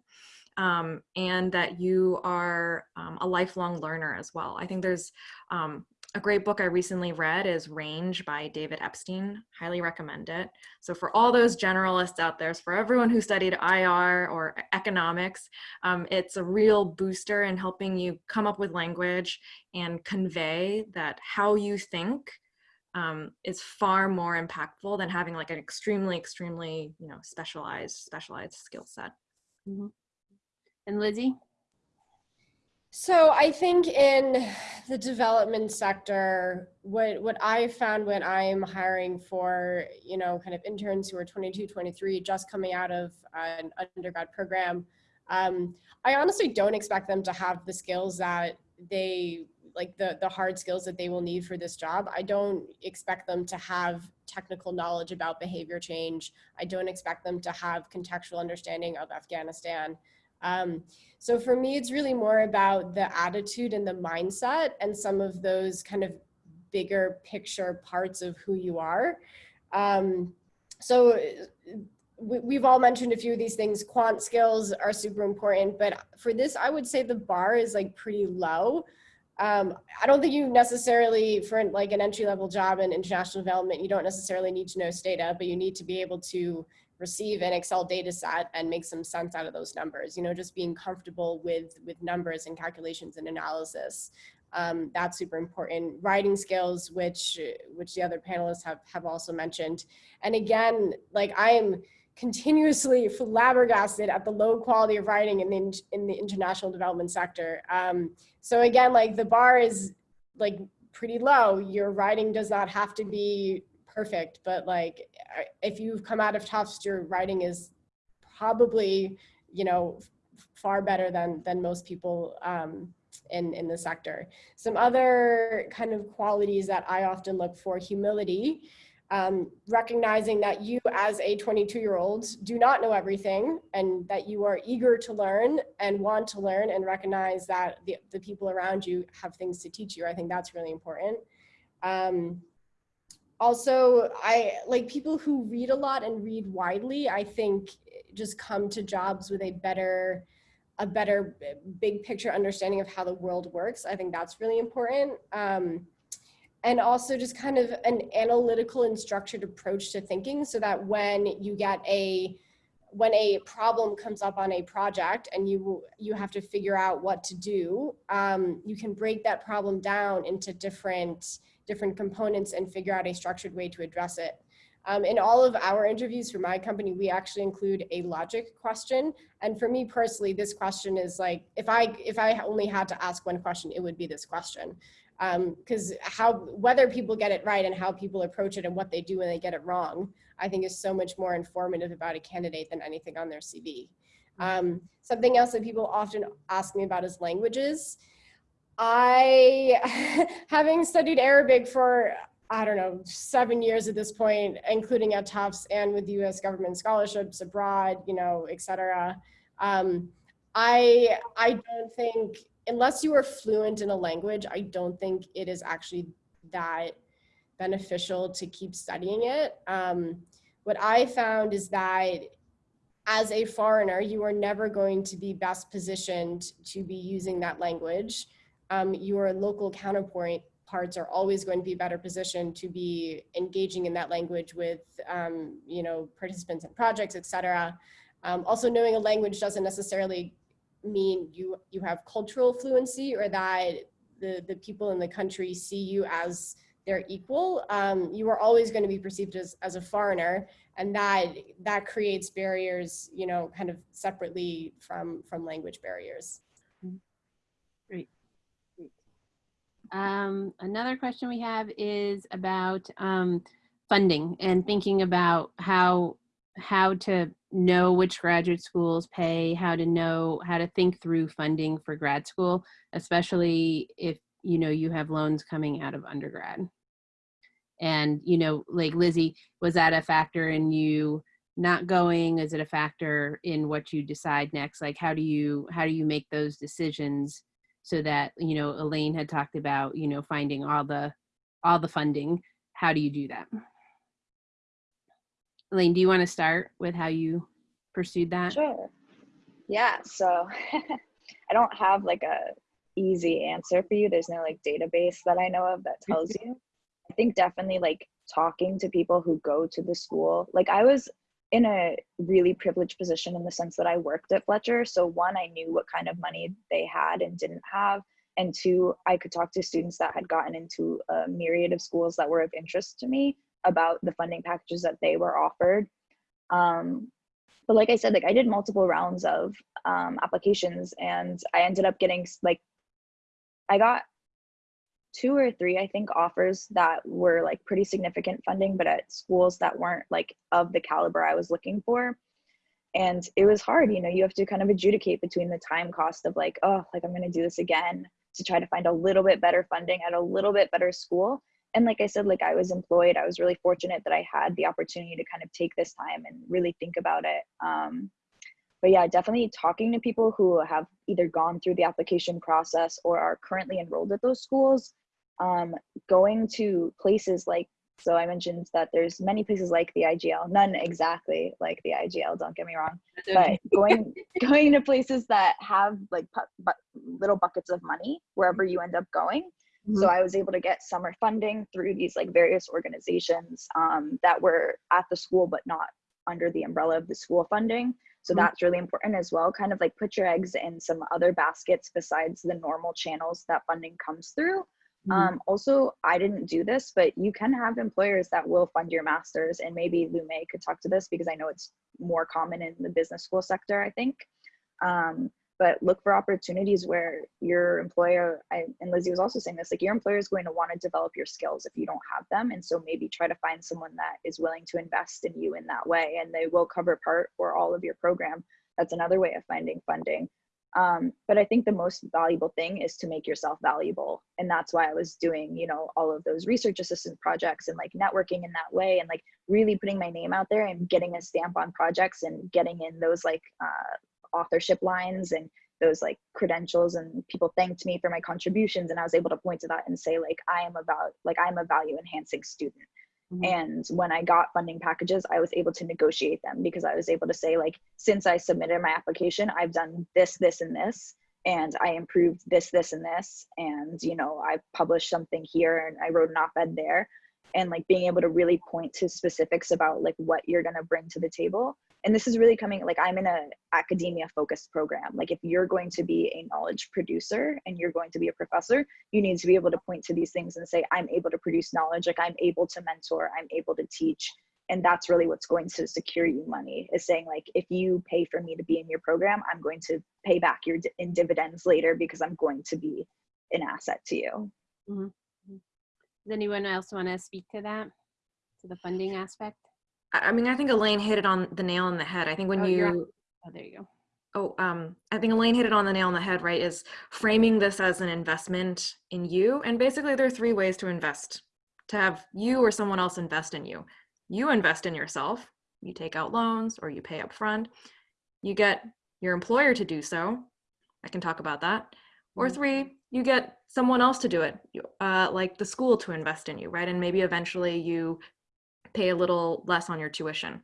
Um, and that you are um, a lifelong learner as well. I think there's um, a great book I recently read is Range by David Epstein. Highly recommend it. So for all those generalists out there, for everyone who studied IR or economics, um, it's a real booster in helping you come up with language and convey that how you think um, is far more impactful than having like an extremely, extremely, you know, specialized, specialized skill set. Mhm. And Lizzie? So I think in the development sector, what what I found when I'm hiring for, you know, kind of interns who are 22, 23, just coming out of an undergrad program, um, I honestly don't expect them to have the skills that they like the the hard skills that they will need for this job. I don't expect them to have technical knowledge about behavior change. I don't expect them to have contextual understanding of Afghanistan. Um, so for me, it's really more about the attitude and the mindset and some of those kind of bigger picture parts of who you are. Um, so uh, we, we've all mentioned a few of these things. Quant skills are super important, but for this, I would say the bar is like pretty low. Um, I don't think you necessarily, for like an entry level job in international development, you don't necessarily need to know Stata, but you need to be able to receive an Excel data set and make some sense out of those numbers. You know, just being comfortable with with numbers and calculations and analysis. Um, that's super important. Writing skills, which which the other panelists have have also mentioned. And again, like I am continuously (laughs) flabbergasted at the low quality of writing in the in the international development sector. Um, so again, like the bar is like pretty low. Your writing does not have to be perfect, but like if you've come out of Tufts, your writing is probably, you know, far better than than most people um, in in the sector. Some other kind of qualities that I often look for: humility, um, recognizing that you, as a 22 year old, do not know everything, and that you are eager to learn and want to learn, and recognize that the the people around you have things to teach you. I think that's really important. Um, also i like people who read a lot and read widely i think just come to jobs with a better a better big picture understanding of how the world works. I think that's really important. Um, and also just kind of an analytical and structured approach to thinking so that when you get a when a problem comes up on a project and you you have to figure out what to do um, you can break that problem down into different different components and figure out a structured way to address it. Um, in all of our interviews for my company we actually include a logic question. And for me personally this question is like if i if i only had to ask one question it would be this question because how whether people get it right and how people approach it and what they do when they get it wrong i think is so much more informative about a candidate than anything on their cv um, something else that people often ask me about is languages. I (laughs) having studied arabic for i don't know seven years at this point including at tufts and with us government scholarships abroad you know et cetera um, i i don't think unless you are fluent in a language, I don't think it is actually that beneficial to keep studying it. Um, what I found is that as a foreigner, you are never going to be best positioned to be using that language. Um, your local counterpoint parts are always going to be better positioned to be engaging in that language with, um, you know, participants and projects, et cetera. Um, also knowing a language doesn't necessarily mean you you have cultural fluency or that the the people in the country see you as their equal um, you are always going to be perceived as, as a foreigner and that that creates barriers you know kind of separately from from language barriers Great. Great. Um, another question we have is about um, funding and thinking about how how to know which graduate schools pay, how to know how to think through funding for grad school, especially if you know you have loans coming out of undergrad. And you know, like Lizzie, was that a factor in you not going? Is it a factor in what you decide next? Like how do you how do you make those decisions so that you know Elaine had talked about you know finding all the all the funding. How do you do that? Elaine, do you want to start with how you pursued that? Sure. Yeah. So (laughs) I don't have like a easy answer for you. There's no like database that I know of that tells (laughs) you. I think definitely like talking to people who go to the school. Like I was in a really privileged position in the sense that I worked at Fletcher. So one, I knew what kind of money they had and didn't have. And two, I could talk to students that had gotten into a myriad of schools that were of interest to me about the funding packages that they were offered. Um, but like I said, like I did multiple rounds of um, applications and I ended up getting like, I got two or three, I think, offers that were like pretty significant funding, but at schools that weren't like of the caliber I was looking for. And it was hard, you know, you have to kind of adjudicate between the time cost of like, oh, like I'm going to do this again to try to find a little bit better funding at a little bit better school and like i said like i was employed. I was really fortunate that i had the opportunity to kind of take this time and really think about it um, but yeah definitely talking to people who have either gone through the application process or are currently enrolled at those schools um, going to places like so i mentioned that there's many places like the igl none exactly like the igl don't get me wrong but going (laughs) going to places that have like bu- bu- little buckets of money wherever you end up going so I was able to get summer funding through these like various organizations um, that were at the school but not under the umbrella of the school funding. So Mhm. that's really important as well. Kind of like put your eggs in some other baskets besides the normal channels that funding comes through. Mhm. Um, also, I didn't do this, but you can have employers that will fund your master's, and maybe Lume could talk to this because I know it's more common in the business school sector. I think. Um, but look for opportunities where your employer I, and lizzie was also saying this like your employer is going to want to develop your skills if you don't have them and so maybe try to find someone that is willing to invest in you in that way and they will cover part or all of your program. That's another way of finding funding. Um, but i think the most valuable thing is to make yourself valuable and that's why i was doing you know all of those research assistant projects and like networking in that way and like really putting my name out there and getting a stamp on projects and getting in those like uh, authorship lines and those like credentials and people thanked me for my contributions and i was able to point to that and say like i am about like i'm a value enhancing student Mhm. And when I got funding packages, I was able to negotiate them because I was able to say, like, since I submitted my application, I've done this, this, and this, and I improved this, this, and this. And, you know, I published something here and I wrote an op ed there. And like being able to really point to specifics about like what you're going to bring to the table. And this is really coming, like, I'm in a academia focused program. Like, if you're going to be a knowledge producer and you're going to be a professor, you need to be able to point to these things and say, I'm able to produce knowledge, like, I'm able to mentor, I'm able to teach. And that's really what's going to secure you money is saying, like, if you pay for me to be in your program, I'm going to pay back your in dividends later because I'm going to be an asset to you. Mm-hmm. Mm-hmm. Does anyone else want to speak to that? To the funding aspect? I mean, I think Elaine hit it on the nail on the head. I think when Oh, you're Oh, there you go. Oh, um, I think Elaine hit it on the nail on the head, right? Is framing this as an investment in you. And basically, there are three ways to invest to have you or someone else invest in you. You invest in yourself, you take out loans or you pay up front. You get your employer to do so. I can talk about that. Or Mhm. three, you get someone else to do it, you- uh, like the school to invest in you, right? And maybe eventually you pay a little less on your tuition.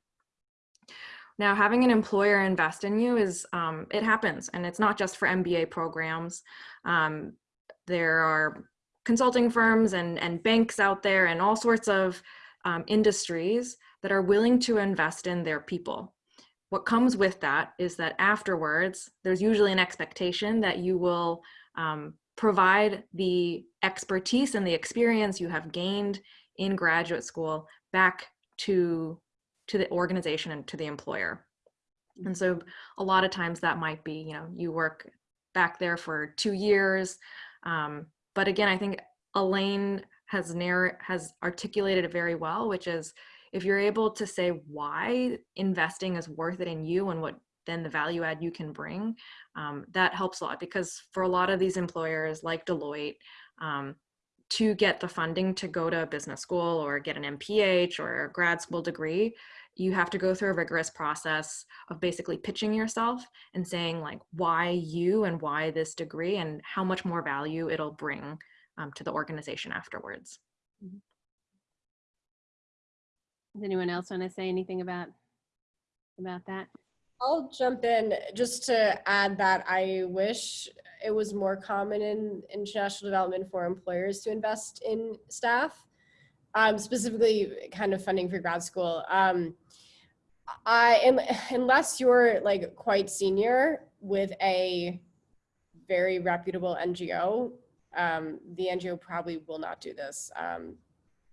Now, having an employer invest in you is, um, it happens, and it's not just for MBA programs. Um, there are consulting firms and, and banks out there and all sorts of um, industries that are willing to invest in their people. What comes with that is that afterwards, there's usually an expectation that you will um, provide the expertise and the experience you have gained in graduate school back to to the organization and to the employer. And so a lot of times that might be, you know, you work back there for two years. Um, but again, I think Elaine has narr- has articulated it very well, which is if you're able to say why investing is worth it in you and what then the value add you can bring, um, that helps a lot because for a lot of these employers like Deloitte, um, to get the funding to go to a business school or get an MPH or a grad school degree, you have to go through a rigorous process of basically pitching yourself and saying like why you and why this degree and how much more value it'll bring um, to the organization afterwards. Does anyone else want to say anything about about that? I'll jump in just to add that I wish it was more common in international development for employers to invest in staff, um, specifically kind of funding for grad school. Um, I unless you're like quite senior with a very reputable NGO, um, the NGO probably will not do this. Um,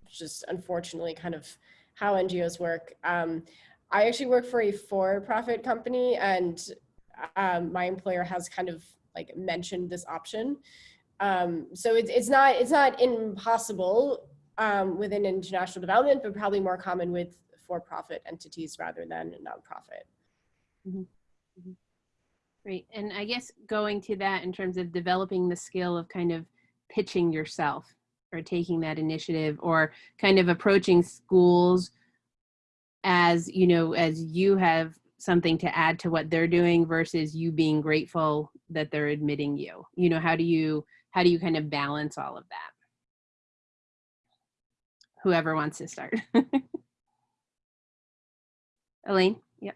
just unfortunately kind of how NGOs work. Um, I actually work for a for-profit company and um, my employer has kind of like mentioned this option. Um, so it's, it's not it's not impossible um, within international development, but probably more common with for-profit entities rather than nonprofit. Great. And I guess going to that in terms of developing the skill of kind of pitching yourself or taking that initiative or kind of approaching schools as, you know, as you have something to add to what they're doing versus you being grateful that they're admitting you. You know, how do you how do you kind of balance all of that? Whoever wants to start. (laughs) Elaine? Yep.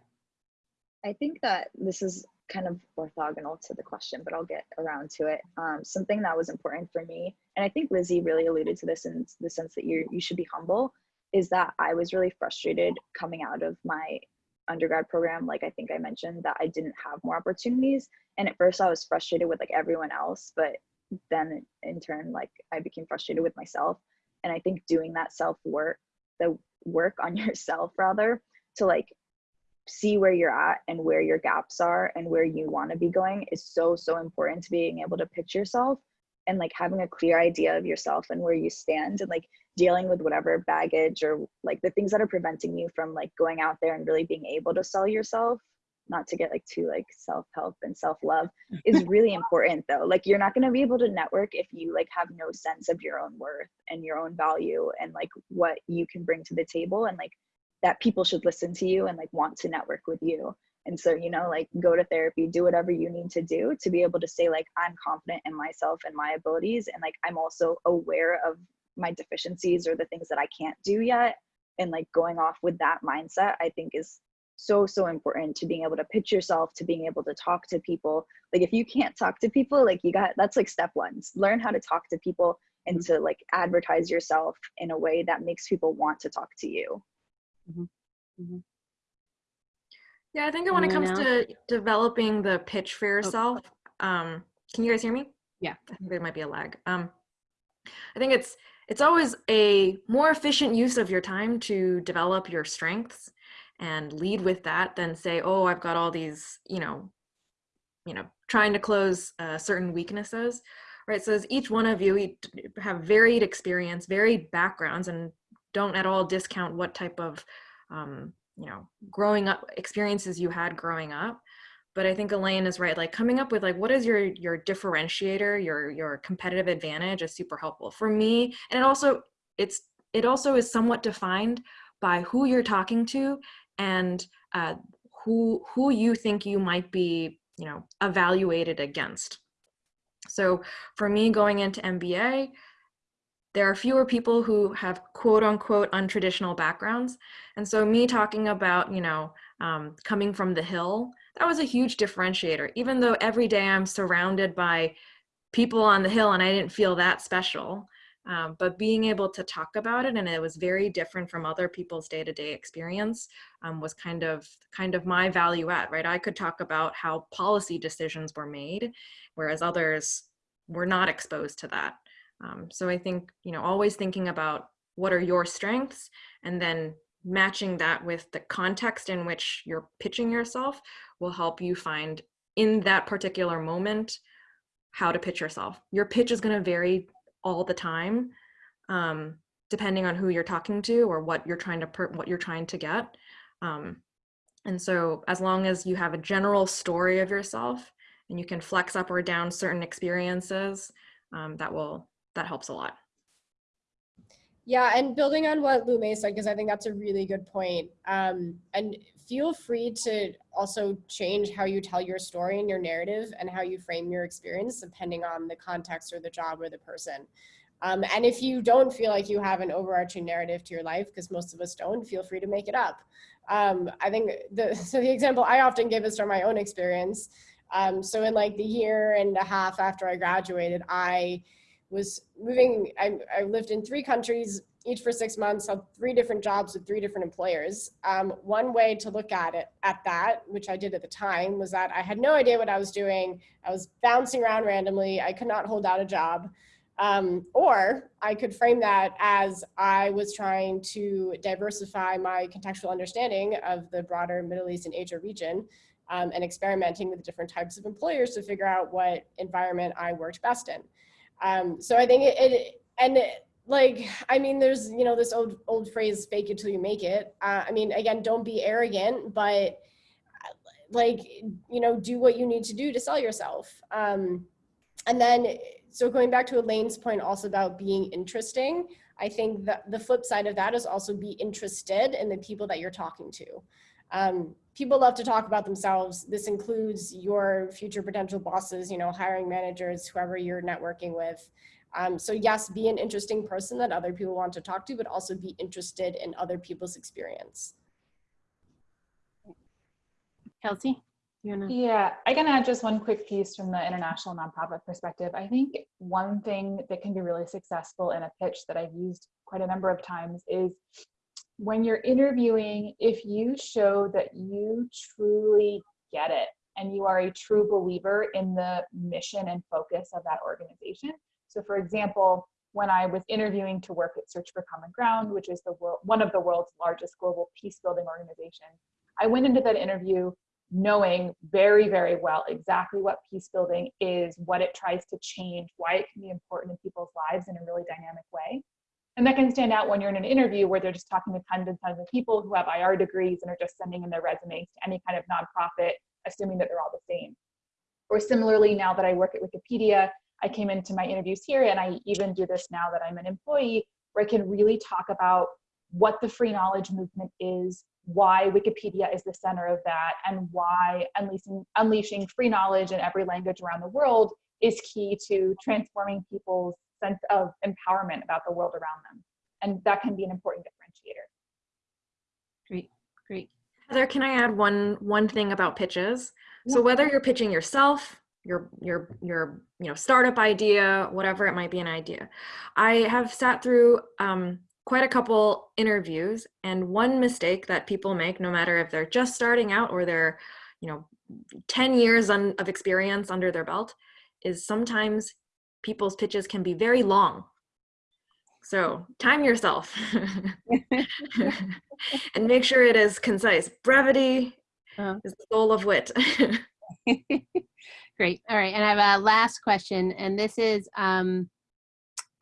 I think that this is kind of orthogonal to the question, but I'll get around to it. Um, something that was important for me, and I think Lizzie really alluded to this in the sense that you you should be humble, is that I was really frustrated coming out of my undergrad program. Like I think I mentioned that I didn't have more opportunities, and at first I was frustrated with like everyone else, but then in turn, like I became frustrated with myself. And I think doing that self work, the work on (laughs) yourself rather, to like see where you're at and where your gaps are and where you want to be going is so so important to being able to pitch yourself and like having a clear idea of yourself and where you stand and like dealing with whatever baggage or like the things that are preventing you from like going out there and really being able to sell yourself not to get like too like self-help and self-love (laughs) is really important though. Like you're not going to be able to network if you like have no sense of your own worth and your own value and like what you can bring to the table and like that people should listen to you and like want to network with you. And so you know like go to therapy do whatever you need to do to be able to say like i'm confident in myself and my abilities and like i'm also aware of my deficiencies or the things that I can't do yet. And like going off with that mindset, I think is so, so important to being able to pitch yourself, to being able to talk to people. Like if you can't talk to people, like you got, that's like step one. Learn how to talk to people and to like advertise yourself in a way that makes people want to talk to you. Yeah, I think that when it Anyone comes to developing the pitch for yourself, um, can you guys hear me? Yeah. I think there might be a lag. Um, I think it's it's always a more efficient use of your time to develop your strengths and lead with that than say, oh, I've got all these, you know, you know, trying to close uh, certain weaknesses, right? So as each one of you have varied experience, varied backgrounds, and don't at all discount what type of um, you know growing up experiences you had growing up but i think elaine is right like coming up with like what is your your differentiator your your competitive advantage is super helpful for me and it also it's it also is somewhat defined by who you're talking to and uh, who who you think you might be you know evaluated against so for me going into mba there are fewer people who have quote unquote untraditional backgrounds. And so me talking about, you know, um, coming from the hill, that was a huge differentiator, even though every day I'm surrounded by people on the hill and I didn't feel that special. Um, but being able to talk about it and it was very different from other people's day-to-day experience um, was kind of kind of my value add right i could talk about how policy decisions were made whereas others were not exposed to that um, so I think, you know, always thinking about what are your strengths and then matching that with the context in which you're pitching yourself will help you find in that particular moment how to pitch yourself. Your pitch is going to vary all the time, um, depending on who you're talking to or what you're trying to what you're trying to get. Um, and so, as long as you have a general story of yourself and you can flex up or down certain experiences, um, that will that helps a lot. Yeah, and building on what Lume said, because I think that's a really good point. Um, and feel free to also change how you tell your story and your narrative and how you frame your experience depending on the context or the job or the person. Um, and if you don't feel like you have an overarching narrative to your life, because most of us don't, feel free to make it up. Um, I think the (laughs) so the example I often give is from my own experience. Um, so in like the year and a half after I graduated, I was moving, I, I, lived in three countries, each for six months, had three different jobs with three different employers. Um, one way to look at it, at that, which I did at the time, was that I had no idea what I was doing. I was bouncing around randomly. I could not hold out a job. Um, or I could frame that as I was trying to diversify my contextual understanding of the broader Middle East and Asia region um, and experimenting with different types of employers to figure out what environment I worked best in. Um, so I think it, it and it, like, I mean, there's, you know, this old, old phrase, fake it till you make it. Uh, I mean, again, don't be arrogant, but like, you know, do what you need to do to sell yourself. Um, and then, so going back to Elaine's point also about being interesting, I think that the flip side of that is also be interested in the people that you're talking to. Um, people love to talk about themselves. This includes your future potential bosses, you know, hiring managers, whoever you're networking with. Um, so yes, be an interesting person that other people want to talk to, but also be interested in other people's experience. Kelsey, you wanna? Yeah, I can add just one quick piece from the international nonprofit perspective. I think one thing that can be really successful in a pitch that I've used quite a number of times is when you're interviewing, if you show that you truly get it and you are a true believer in the mission and focus of that organization. So, for example, when I was interviewing to work at Search for Common Ground, which is the world, one of the world's largest global peace building organizations, I went into that interview knowing very, very well exactly what peace building is, what it tries to change, why it can be important in people's lives in a really dynamic way. And that can stand out when you're in an interview where they're just talking to tons and tons of people who have IR degrees and are just sending in their resumes to any kind of nonprofit, assuming that they're all the same. Or similarly, now that I work at Wikipedia, I came into my interviews here, and I even do this now that I'm an employee, where I can really talk about what the free knowledge movement is, why Wikipedia is the center of that, and why unleashing, unleashing free knowledge in every language around the world is key to transforming people's sense of empowerment about the world around them. And that can be an important differentiator. Great, great. Heather, can I add one one thing about pitches? So whether you're pitching yourself, your your your you know startup idea, whatever it might be an idea, I have sat through um, quite a couple interviews, and one mistake that people make, no matter if they're just starting out or they're you know 10 years on, of experience under their belt, is sometimes people's pitches can be very long. So time yourself (laughs) and make sure it is concise. Brevity Uh. is the soul of wit. (laughs) (laughs) Great. All right. And I have a last question, and this is um,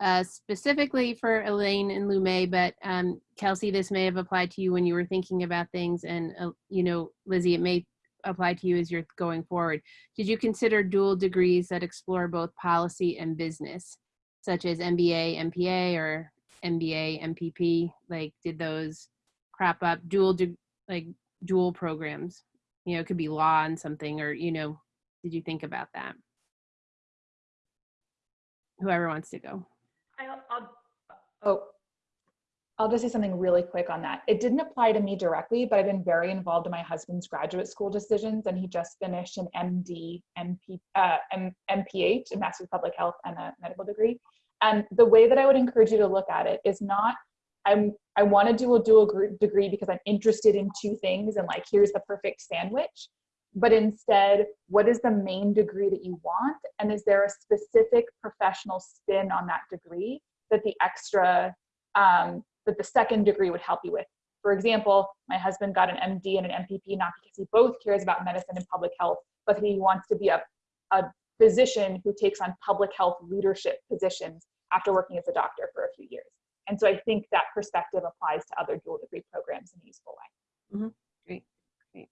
uh, specifically for Elaine and Lume, but um, Kelsey, this may have applied to you when you were thinking about things, and uh, you know, Lizzie, it may apply to you as you're going forward. Did you consider dual degrees that explore both policy and business, such as MBA, MPA, or MBA, MPP? Like, did those crop up? Dual, like dual programs. You know, it could be law and something, or you know, did you think about that? Whoever wants to go. I'll, I'll, oh, I'll just say something really quick on that. It didn't apply to me directly, but I've been very involved in my husband's graduate school decisions, and he just finished an MD, MP, uh, M, MPH, a Master's of Public Health, and a medical degree. And the way that I would encourage you to look at it is not, I'm, I want to do a dual gr- degree because I'm interested in two things, and like here's the perfect sandwich. But instead, what is the main degree that you want? And is there a specific professional spin on that degree that the extra um, that the second degree would help you with. For example, my husband got an MD and an MPP not because he both cares about medicine and public health, but he wants to be a, a physician who takes on public health leadership positions after working as a doctor for a few years. And so I think that perspective applies to other dual degree programs in a useful way. Great. Great.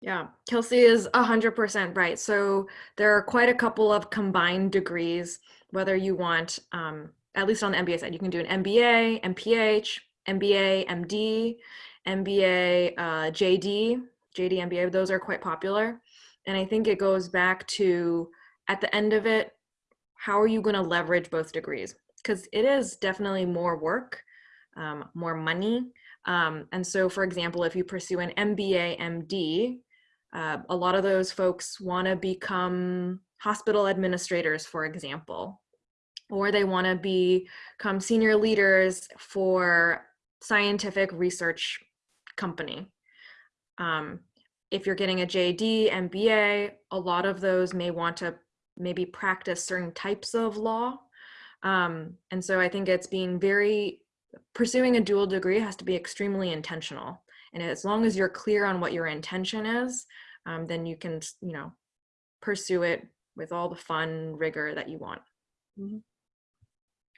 Yeah, Kelsey is 100% right. So there are quite a couple of combined degrees, whether you want, um, at least on the MBA side, you can do an MBA, MPH, MBA, MD, MBA, uh, JD, JD, MBA, those are quite popular. And I think it goes back to, at the end of it, how are you going to leverage both degrees? Because it is definitely more work, um, more money. Um, and so, for example, if you pursue an MBA, MD, uh, a lot of those folks want to become hospital administrators, for example, or they want to become senior leaders for scientific research company. Um, if you're getting a JD, MBA, a lot of those may want to maybe practice certain types of law. Um, and so I think it's being very, pursuing a dual degree has to be extremely intentional. And as long as you're clear on what your intention is, um, then you can, you know, pursue it with all the fun rigor that you want.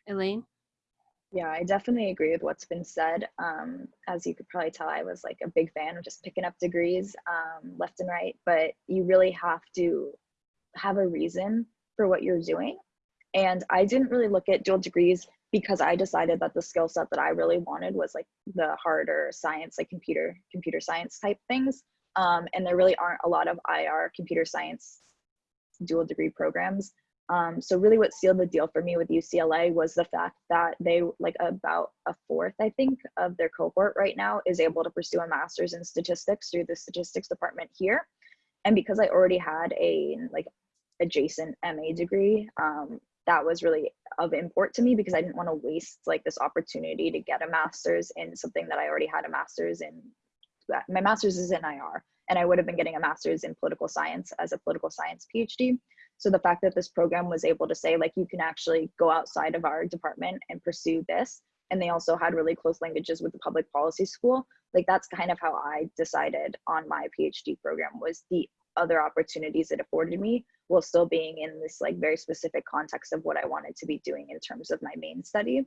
Elaine? Yeah, I definitely agree with what's been said. Um, as you could probably tell, I was like a big fan of just picking up degrees um, left and right, but you really have to have a reason for what you're doing. And I didn't really look at dual degrees because I decided that the skill set that I really wanted was like the harder science, like computer, computer science type things. Um, and there really aren't a lot of IR computer science dual degree programs. Um, so really what sealed the deal for me with UCLA was the fact that they like about a fourth, I think, of their cohort right now is able to pursue a master's in statistics through the statistics department here. And because I already had a like adjacent MA degree, um, that was really of import to me because I didn't want to waste like this opportunity to get a master's in something that I already had a master's in. My master's is in IR and I would have been getting a master's in political science as a political science PhD. So the fact that this program was able to say like you can actually go outside of our department and pursue this, and they also had really close linkages with the public policy school, like that's kind of how I decided on my PhD program was the other opportunities it afforded me while still being in this like very specific context of what I wanted to be doing in terms of my main study.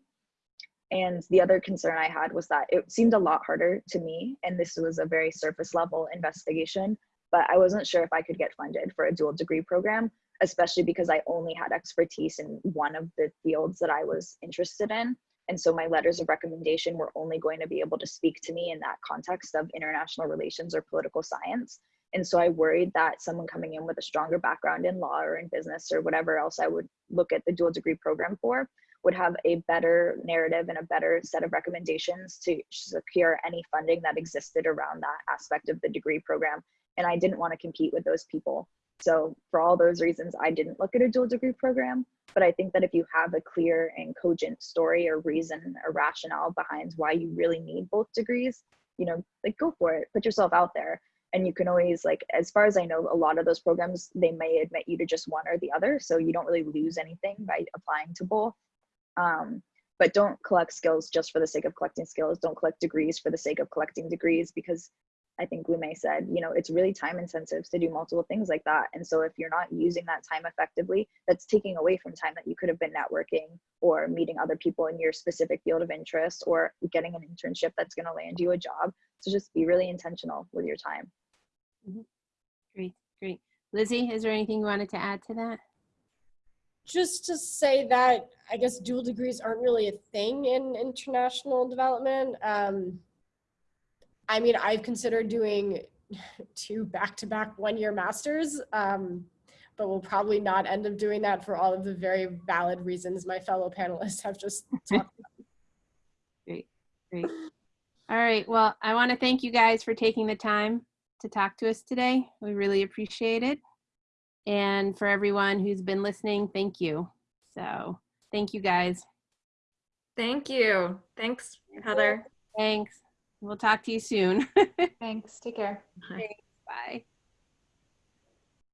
And the other concern I had was that it seemed a lot harder to me, and this was a very surface level investigation, but I wasn't sure if I could get funded for a dual degree program, especially because I only had expertise in one of the fields that I was interested in. And so my letters of recommendation were only going to be able to speak to me in that context of international relations or political science. And so I worried that someone coming in with a stronger background in law or in business or whatever else I would look at the dual degree program for would have a better narrative and a better set of recommendations to secure any funding that existed around that aspect of the degree program. And I didn't want to compete with those people. So for all those reasons, I didn't look at a dual degree program. But I think that if you have a clear and cogent story or reason or rationale behind why you really need both degrees, you know, like go for it, put yourself out there. And you can always like, as far as I know, a lot of those programs, they may admit you to just one or the other. So you don't really lose anything by applying to both. Um, but don't collect skills just for the sake of collecting skills. Don't collect degrees for the sake of collecting degrees because I think Lume said, you know, it's really time intensive to do multiple things like that. And so if you're not using that time effectively, that's taking away from time that you could have been networking or meeting other people in your specific field of interest or getting an internship that's going to land you a job. So just be really intentional with your time. Great, great. Lizzie, is there anything you wanted to add to that? just to say that I guess dual degrees aren't really a thing in international development. Um, I mean, I've considered doing two back-to-back one-year masters, um, but will probably not end up doing that for all of the very valid reasons my fellow panelists have just (laughs) talked about. Great, great. All right, well, I want to thank you guys for taking the time to talk to us today. We really appreciate it. And for everyone who's been listening, thank you. So thank you guys. Thank you. Thanks, Heather. Thanks. We'll talk to you soon. (laughs) Thanks. Take care. Bye. Bye.